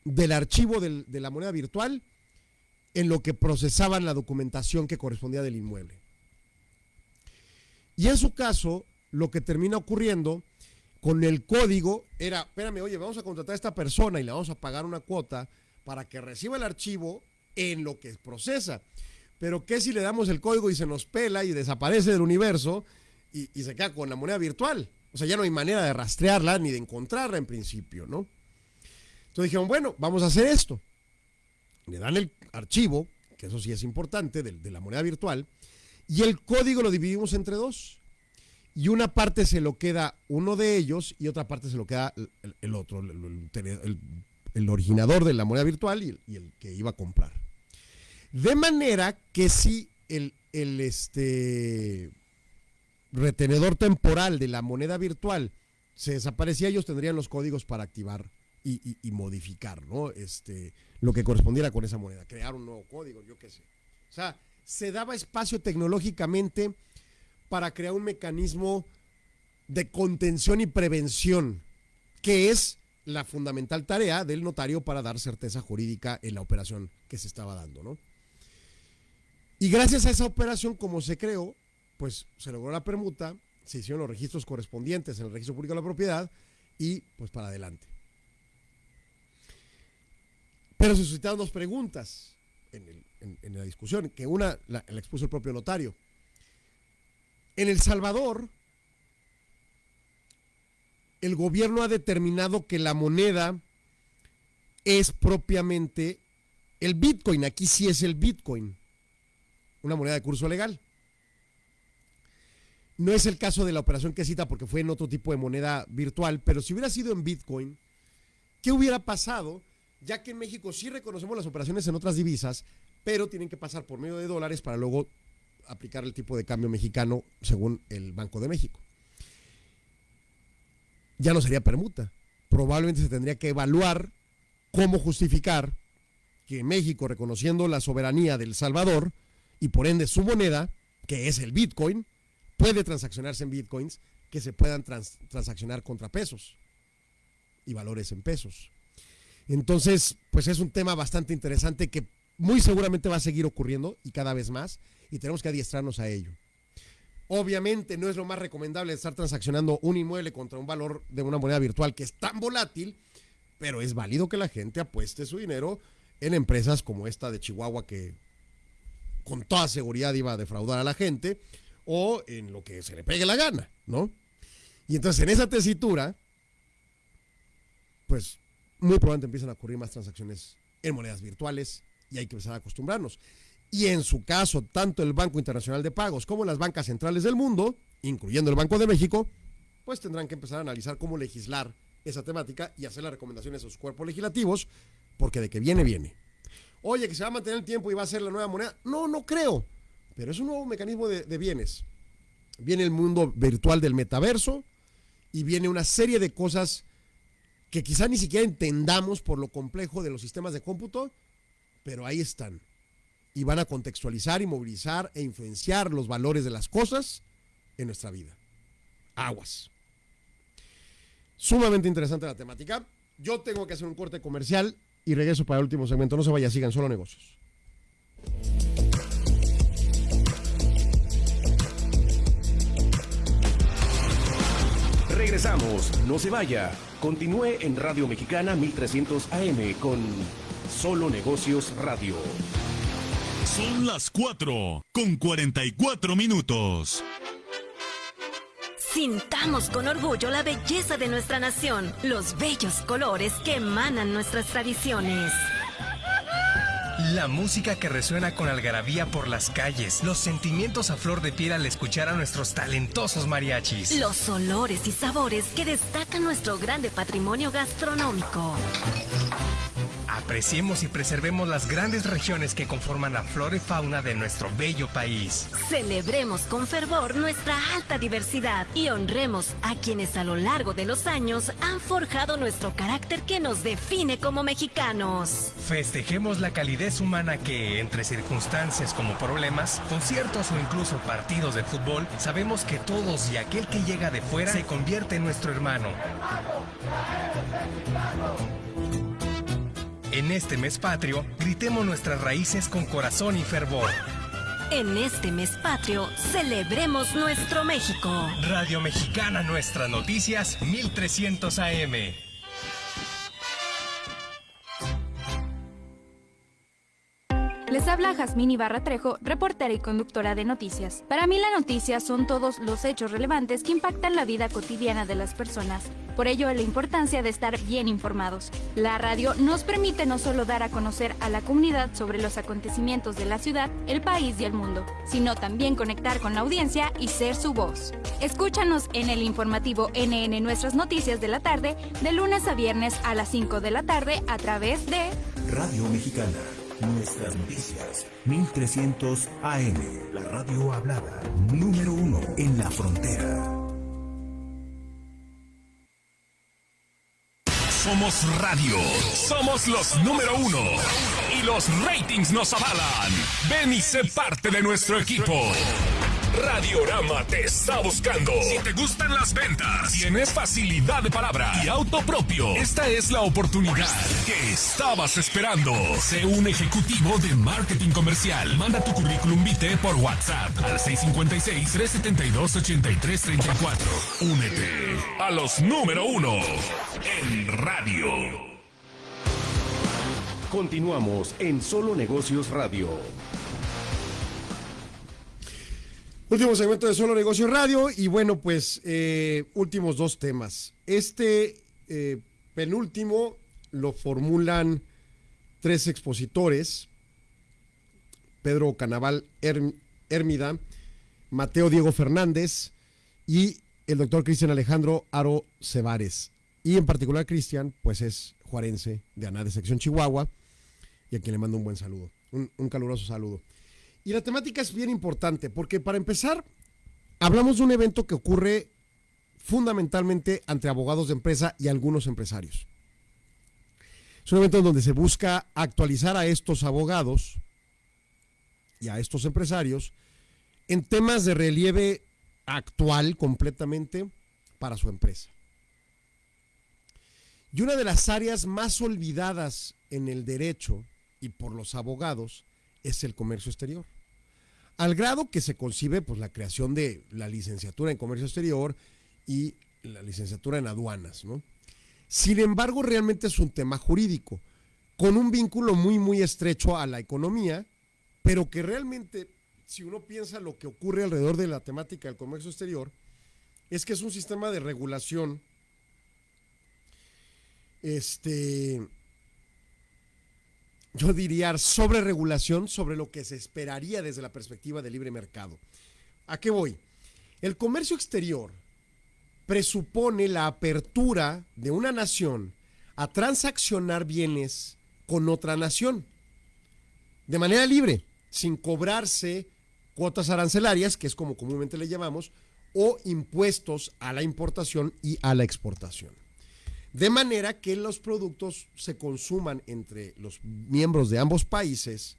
del archivo de la moneda virtual en lo que procesaban la documentación que correspondía del inmueble. Y en su caso, lo que termina ocurriendo con el código era, espérame, oye, vamos a contratar a esta persona y le vamos a pagar una cuota para que reciba el archivo en lo que procesa. Pero ¿qué si le damos el código y se nos pela y desaparece del universo y, se queda con la moneda virtual? O sea, ya no hay manera de rastrearla ni de encontrarla en principio, ¿no? Entonces dijeron, bueno, vamos a hacer esto. Le dan el archivo, que eso sí es importante, de la moneda virtual, y el código lo dividimos entre dos. Y una parte se lo queda uno de ellos y otra parte se lo queda el, otro, el, originador de la moneda virtual y, el, que iba a comprar. De manera que si el, el este, retenedor temporal de la moneda virtual se desaparecía, ellos tendrían los códigos para activar y, y, y, modificar ¿no? este, lo que correspondiera con esa moneda, crear un nuevo código, yo qué sé. O sea, se daba espacio tecnológicamente para crear un mecanismo de contención y prevención, que es la fundamental tarea del notario para dar certeza jurídica en la operación que se estaba dando, ¿no? Y gracias a esa operación, como se creó, pues se logró la permuta, se hicieron los registros correspondientes en el registro público de la propiedad y pues para adelante. Pero se suscitaron dos preguntas en, la discusión, que una la expuso el propio notario. En El Salvador, el gobierno ha determinado que la moneda es propiamente el Bitcoin. Aquí sí es el Bitcoin, una moneda de curso legal. No es el caso de la operación que cita porque fue en otro tipo de moneda virtual, pero si hubiera sido en Bitcoin, ¿qué hubiera pasado? Ya que en México sí reconocemos las operaciones en otras divisas, pero tienen que pasar por medio de dólares para luego aplicar el tipo de cambio mexicano según el Banco de México. Ya no sería permuta. Probablemente se tendría que evaluar cómo justificar que México, reconociendo la soberanía del Salvador y por ende su moneda, que es el Bitcoin, puede transaccionarse en Bitcoins que se puedan transaccionar contra pesos y valores en pesos. Entonces, pues es un tema bastante interesante que muy seguramente va a seguir ocurriendo y cada vez más y tenemos que adiestrarnos a ello. Obviamente no es lo más recomendable estar transaccionando un inmueble contra un valor de una moneda virtual que es tan volátil, pero es válido que la gente apueste su dinero en empresas como esta de Chihuahua que con toda seguridad iba a defraudar a la gente o en lo que se le pegue la gana, ¿no? Y entonces en esa tesitura, pues muy probablemente empiezan a ocurrir más transacciones en monedas virtuales y hay que empezar a acostumbrarnos. Y en su caso, tanto el Banco Internacional de Pagos como las bancas centrales del mundo, incluyendo el Banco de México, pues tendrán que empezar a analizar cómo legislar esa temática y hacer las recomendaciones a sus cuerpos legislativos, porque de que viene, viene. Oye, que se va a mantener el tiempo y va a ser la nueva moneda. No, no creo, pero es un nuevo mecanismo de, de bienes. Viene el mundo virtual del metaverso y viene una serie de cosas que quizá ni siquiera entendamos por lo complejo de los sistemas de cómputo, pero ahí están. Y van a contextualizar y movilizar e influenciar los valores de las cosas en nuestra vida. Aguas. Sumamente interesante la temática. Yo tengo que hacer un corte comercial y regreso para el último segmento. No se vaya, sigan solo negocios. Regresamos, no se vaya. Continúe en Radio Mexicana 1300 AM con Solo Negocios Radio. Son las 4 con 44 minutos. Sintamos con orgullo la belleza de nuestra nación, los bellos colores que emanan nuestras tradiciones. La música que resuena con algarabía por las calles, los sentimientos a flor de piel al escuchar a nuestros talentosos mariachis. Los olores y sabores que destacan nuestro grande patrimonio gastronómico. Apreciemos y preservemos las grandes regiones que conforman la flora y fauna de nuestro bello país. Celebremos con fervor nuestra alta diversidad y honremos a quienes a lo largo de los años han forjado nuestro carácter que nos define como mexicanos. Festejemos la calidez humana que, entre circunstancias como problemas, conciertos o incluso partidos de fútbol, sabemos que todos y aquel que llega de fuera se convierte en nuestro hermano. En este mes patrio, gritemos nuestras raíces con corazón y fervor. En este mes patrio, celebremos nuestro México. Radio Mexicana Nuestras Noticias 1300 AM. Les habla Jazmín Ibarra Trejo, reportera y conductora de noticias. Para mí la noticia son todos los hechos relevantes que impactan la vida cotidiana de las personas. Por ello, la importancia de estar bien informados. La radio nos permite no solo dar a conocer a la comunidad sobre los acontecimientos de la ciudad, el país y el mundo, sino también conectar con la audiencia y ser su voz. Escúchanos en el informativo NN Nuestras Noticias de la tarde, de lunes a viernes a las 5 de la tarde a través de Radio Mexicana. Nuestras noticias, 1300 AM, la radio hablada, número uno en la frontera. Somos radio, somos los número uno y los ratings nos avalan. Ven y sé parte de nuestro equipo. Radiorama te está buscando. Si te gustan las ventas, tienes facilidad de palabra y auto propio, esta es la oportunidad que estabas esperando. Sé un ejecutivo de marketing comercial. Manda tu currículum vitae por WhatsApp al 656-372-8334. Únete a los número uno en radio. Continuamos en Solo Negocios Radio. Último segmento de Solo Negocios Radio y bueno, pues eh, últimos dos temas. Este eh, penúltimo lo formulan tres expositores, Pedro Canaval Hermida, Mateo Diego Fernández y el doctor Cristian Alejandro Aro Cebares. Y en particular Cristian, pues es juarense de ANA de sección Chihuahua y a quien le mando un buen saludo, un caluroso saludo. Y la temática es bien importante porque para empezar, hablamos de un evento que ocurre fundamentalmente entre abogados de empresa y algunos empresarios. Es un evento en donde se busca actualizar a estos abogados y a estos empresarios en temas de relieve actual completamente para su empresa. Y una de las áreas más olvidadas en el derecho y por los abogados es el comercio exterior. Al grado que se concibe pues, la creación de la licenciatura en comercio exterior y la licenciatura en aduanas. ¿no? Sin embargo, realmente es un tema jurídico, con un vínculo muy, muy estrecho a la economía, pero que realmente, si uno piensa lo que ocurre alrededor de la temática del comercio exterior, es que es un sistema de regulación este, yo diría, sobre regulación sobre lo que se esperaría desde la perspectiva del libre mercado. ¿A qué voy? El comercio exterior presupone la apertura de una nación a transaccionar bienes con otra nación de manera libre, sin cobrarse cuotas arancelarias, que es como comúnmente le llamamos, o impuestos a la importación y a la exportación. De manera que los productos se consuman entre los miembros de ambos países,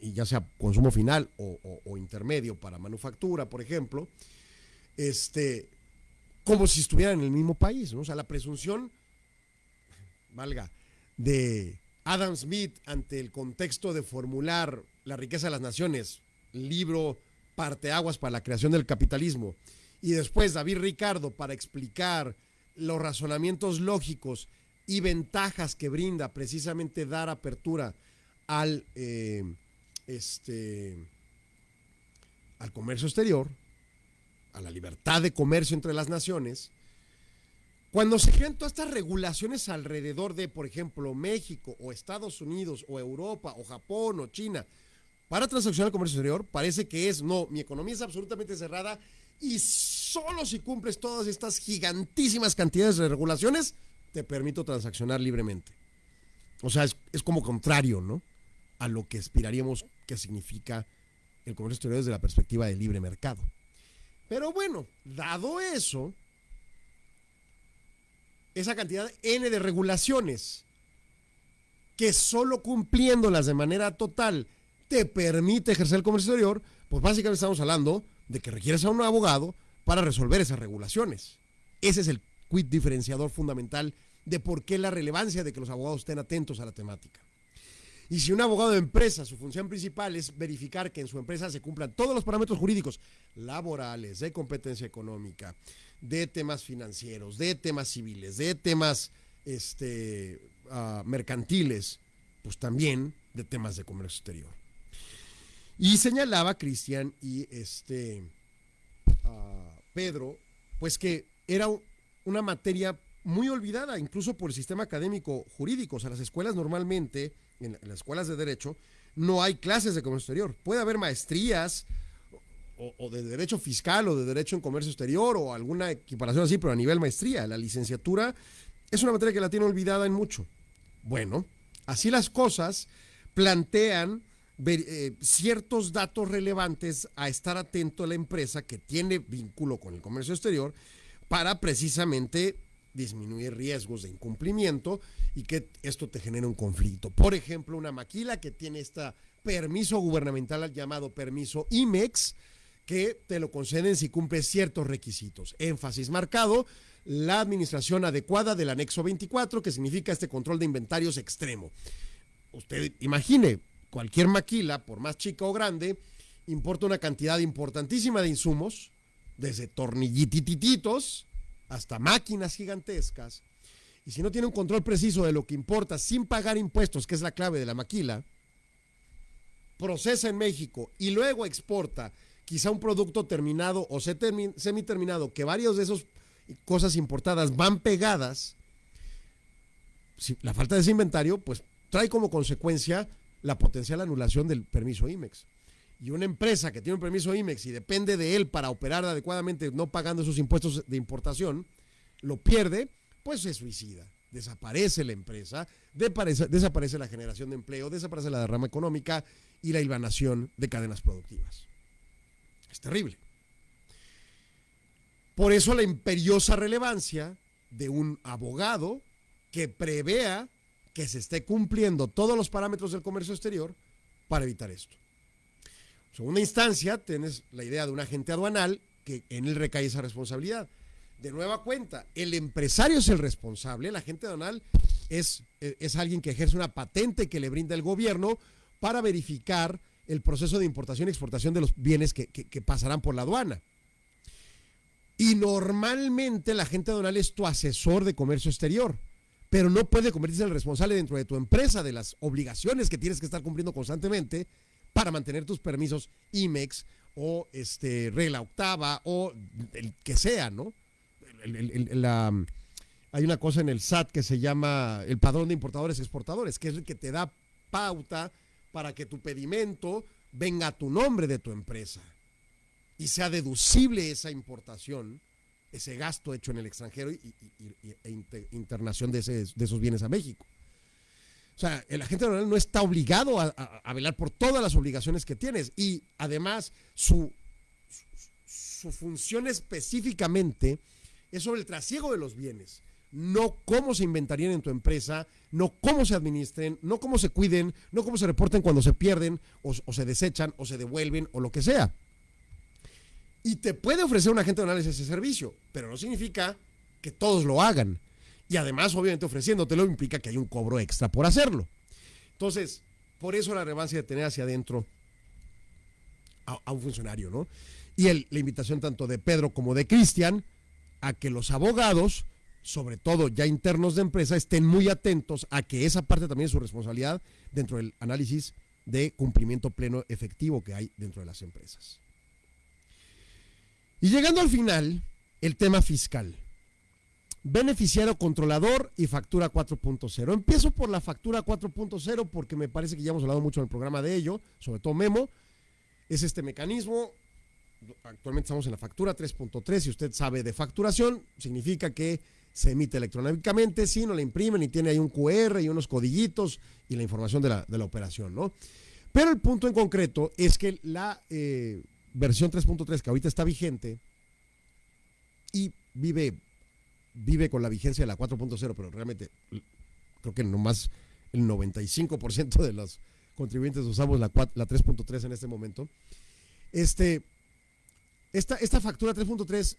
y ya sea consumo final o, intermedio para manufactura, por ejemplo, este, como si estuvieran en el mismo país. ¿no? O sea, la presunción, valga, de Adam Smith ante el contexto de formular la riqueza de las naciones, libro parteaguas para la creación del capitalismo, y después David Ricardo para explicar los razonamientos lógicos y ventajas que brinda precisamente dar apertura al, eh, este, al comercio exterior, a la libertad de comercio entre las naciones, cuando se crean todas estas regulaciones alrededor de, por ejemplo, México o Estados Unidos o Europa o Japón o China, para transaccionar el comercio exterior, parece que es, no, mi economía es absolutamente cerrada y solo si cumples todas estas gigantísimas cantidades de regulaciones, te permito transaccionar libremente. O sea, es, como contrario, ¿no? A lo que aspiraríamos que significa el comercio exterior desde la perspectiva del libre mercado. Pero bueno, dado eso, esa cantidad N de regulaciones que solo cumpliéndolas de manera total te permite ejercer el comercio exterior, pues básicamente estamos hablando de que requieres a un abogado para resolver esas regulaciones. Ese es el quid diferenciador fundamental de por qué la relevancia de que los abogados estén atentos a la temática. Y si un abogado de empresa, su función principal es verificar que en su empresa se cumplan todos los parámetros jurídicos, laborales, de competencia económica, de temas financieros, de temas civiles, de temas este, ah, mercantiles, pues también de temas de comercio exterior. Y señalaba Cristian y este Pedro, pues que era una materia muy olvidada, incluso por el sistema académico jurídico. O sea, las escuelas normalmente, en, las escuelas de derecho, no hay clases de comercio exterior. Puede haber maestrías o, de derecho fiscal o de derecho en comercio exterior o alguna equiparación así, pero a nivel maestría. La licenciatura es una materia que la tiene olvidada en mucho. Bueno, así las cosas plantean eh, ciertos datos relevantes a estar atento a la empresa que tiene vínculo con el comercio exterior para precisamente disminuir riesgos de incumplimiento y que esto te genere un conflicto. Por ejemplo, una maquila que tiene este permiso gubernamental llamado permiso IMEX, que te lo conceden si cumple ciertos requisitos. Énfasis marcado, la administración adecuada del anexo 24, que significa este control de inventarios extremo. Usted imagine, cualquier maquila, por más chica o grande, importa una cantidad importantísima de insumos, desde tornillitititos hasta máquinas gigantescas. Y si no tiene un control preciso de lo que importa sin pagar impuestos, que es la clave de la maquila, procesa en México y luego exporta quizá un producto terminado o semi-terminado, que varias de esas cosas importadas van pegadas, la falta de ese inventario, pues trae como consecuencia la potencial anulación del permiso IMEX. Y una empresa que tiene un permiso IMEX y depende de él para operar adecuadamente, no pagando esos impuestos de importación, lo pierde, pues se suicida. Desaparece la empresa, desaparece la generación de empleo, desaparece la derrama económica y la hilvanación de cadenas productivas. Es terrible. Por eso la imperiosa relevancia de un abogado que prevea que se esté cumpliendo todos los parámetros del comercio exterior para evitar esto. En segunda instancia, tienes la idea de un agente aduanal que en él recae esa responsabilidad. De nueva cuenta, el empresario es el responsable, el agente aduanal es, es alguien que ejerce una patente que le brinda el gobierno para verificar el proceso de importación y exportación de los bienes que, que pasarán por la aduana. Y normalmente la agente aduanal es tu asesor de comercio exterior, pero no puede convertirse en el responsable dentro de tu empresa de las obligaciones que tienes que estar cumpliendo constantemente para mantener tus permisos IMEX o este, regla octava o el que sea, ¿no? hay una cosa en el SAT que se llama el padrón de importadores y exportadores, que es el que te da pauta para que tu pedimento venga a tu nombre de tu empresa y sea deducible esa importación, ese gasto hecho en el extranjero y, e internación de, esos bienes a México. O sea, el agente aduanal no está obligado a, velar por todas las obligaciones que tienes y además su, su función específicamente es sobre el trasiego de los bienes, no cómo se inventarían en tu empresa, no cómo se administren, no cómo se cuiden, no cómo se reporten cuando se pierden o se desechan o se devuelven o lo que sea. Y te puede ofrecer un agente de análisis ese servicio, pero no significa que todos lo hagan. Y además, obviamente, ofreciéndotelo implica que hay un cobro extra por hacerlo. Entonces, por eso la relevancia de tener hacia adentro a, un funcionario, ¿no? Y la invitación tanto de Pedro como de Cristian a que los abogados, sobre todo ya internos de empresa, estén muy atentos a que esa parte también es su responsabilidad dentro del análisis de cumplimiento pleno efectivo que hay dentro de las empresas. Y llegando al final, el tema fiscal. Beneficiario controlador y factura 4.0. Empiezo por la factura 4.0 porque me parece que ya hemos hablado mucho en el programa de ello, sobre todo Memo. Es este mecanismo. Actualmente estamos en la factura 3.3. Si usted sabe de facturación, significa que se emite electrónicamente, si no la imprimen y tiene ahí un QR y unos codillitos y la información de la, de la operación, ¿no? Pero el punto en concreto es que la eh, versión 3.3 que ahorita está vigente y vive, vive con la vigencia de la 4.0, pero realmente creo que nomás el 95% de los contribuyentes usamos la, la 3.3 en este momento. Este, esta, esta factura 3.3,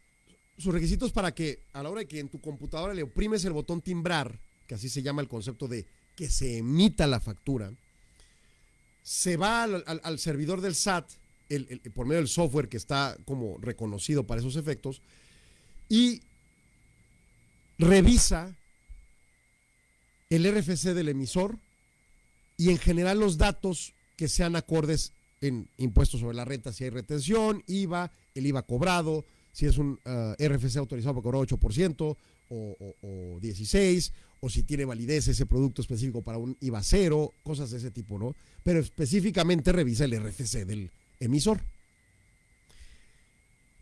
sus requisitos para que a la hora de que en tu computadora le oprimes el botón timbrar, que así se llama el concepto de que se emita la factura, se va al servidor del SAT por medio del software que está como reconocido para esos efectos y revisa el RFC del emisor y en general los datos que sean acordes en impuestos sobre la renta, si hay retención, IVA, el IVA cobrado, si es un uh, RFC autorizado para cobrar 8% o, o, 16%, o si tiene validez ese producto específico para un IVA cero, cosas de ese tipo, ¿no? Pero específicamente revisa el RFC del emisor.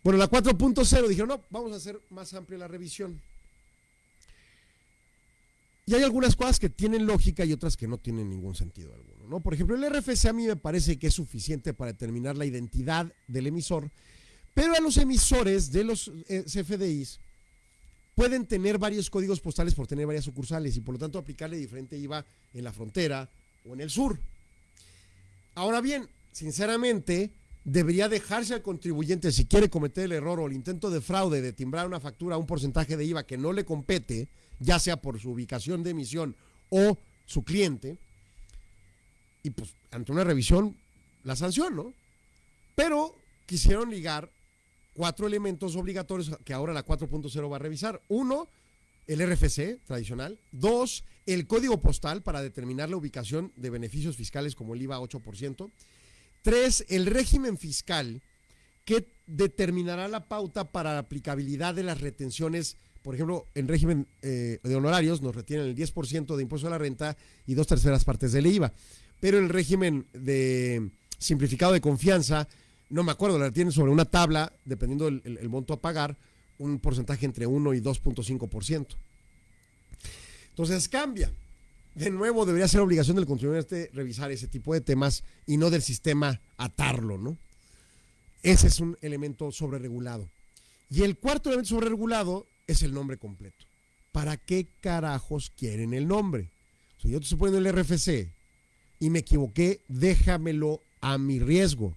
Bueno, la 4.0 dijeron, no, vamos a hacer más amplia la revisión. Y hay algunas cosas que tienen lógica y otras que no tienen ningún sentido alguno. ¿no? Por ejemplo, el RFC a mí me parece que es suficiente para determinar la identidad del emisor, pero a los emisores de los eh, CFDIs pueden tener varios códigos postales por tener varias sucursales y por lo tanto aplicarle diferente IVA en la frontera o en el sur. Ahora bien, sinceramente, debería dejarse al contribuyente, si quiere cometer el error o el intento de fraude de timbrar una factura a un porcentaje de IVA que no le compete, ya sea por su ubicación de emisión o su cliente, y pues ante una revisión la sanción, ¿no? Pero quisieron ligar cuatro elementos obligatorios que ahora la 4.0 va a revisar. Uno, el RFC tradicional. Dos, el código postal para determinar la ubicación de beneficios fiscales como el IVA 8%. Tres, el régimen fiscal que determinará la pauta para la aplicabilidad de las retenciones. Por ejemplo, en régimen eh, de honorarios nos retienen el 10% de impuesto a la renta y dos terceras partes del IVA. Pero el régimen de simplificado de confianza, no me acuerdo, la retienen sobre una tabla, dependiendo del el, monto a pagar, un porcentaje entre 1 y 2.5%. Entonces cambia de nuevo debería ser obligación del contribuyente revisar ese tipo de temas y no del sistema atarlo, ¿no? Ese es un elemento sobreregulado. Y el cuarto elemento sobreregulado es el nombre completo. ¿Para qué carajos quieren el nombre? Si yo te estoy poniendo el RFC y me equivoqué, déjamelo a mi riesgo.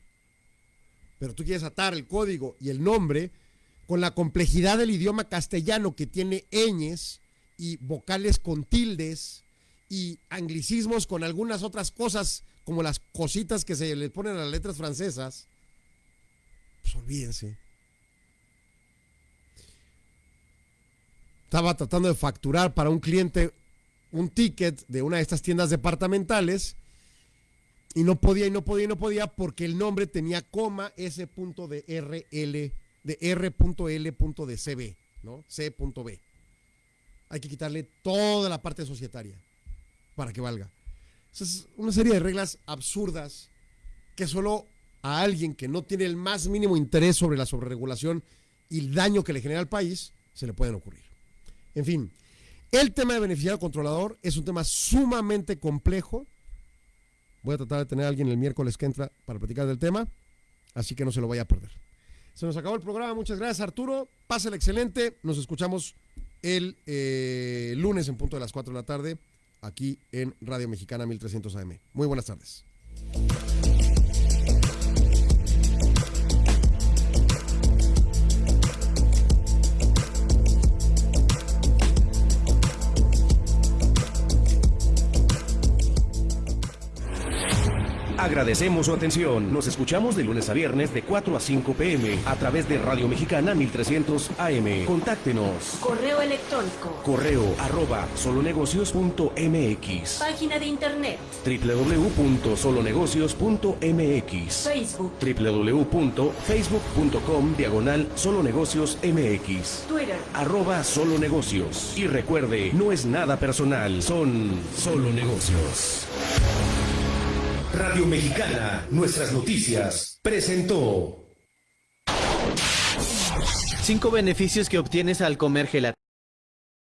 Pero tú quieres atar el código y el nombre con la complejidad del idioma castellano que tiene ñes y vocales con tildes y anglicismos con algunas otras cosas como las cositas que se le ponen a las letras francesas, pues olvídense. Estaba tratando de facturar para un cliente un ticket de una de estas tiendas departamentales y no podía y no podía y no podía porque el nombre tenía coma S punto de RL de R.L. de CB, ¿no? C.B. Hay que quitarle toda la parte societaria para que valga. es una serie de reglas absurdas que solo a alguien que no tiene el más mínimo interés sobre la sobreregulación y el daño que le genera al país se le pueden ocurrir. En fin, el tema de beneficiario controlador es un tema sumamente complejo. Voy a tratar de tener a alguien el miércoles que entra para platicar del tema, así que no se lo vaya a perder. Se nos acabó el programa. Muchas gracias, Arturo. Pásale excelente. Nos escuchamos el eh, lunes en punto de las 4 de la tarde aquí en Radio Mexicana 1300 AM. Muy buenas tardes. Agradecemos su atención. Nos escuchamos de lunes a viernes de 4 a 5 pm a través de Radio Mexicana 1300 AM. Contáctenos. Correo electrónico. Correo arroba solonegocios.mx. Página de internet. www.solonegocios.mx. Facebook. www.facebook.com diagonal solonegocios MX. Twitter. Arroba solonegocios. Y recuerde, no es nada personal, son solo negocios. Radio Mexicana, nuestras noticias, presentó. Cinco beneficios que obtienes al comer gelatina.